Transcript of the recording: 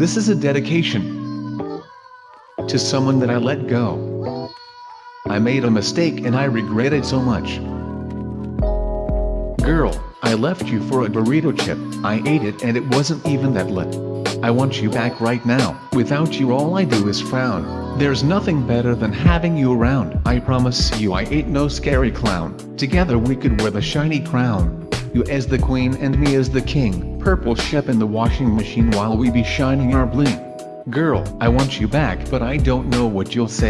This is a dedication to someone that I let go. I made a mistake and I regret it so much. Girl, I left you for a Dorito chip, I ate it and it wasn't even that lit. I want you back right now, without you all I do is frown. There's nothing better than having you around. I promise you I ain't no scary clown. Together we could wear the shiny crown. You as the queen and me as the king. Purple shep in the washing machine while we be shining our bling. Girl, I want you back but I don't know what you'll say.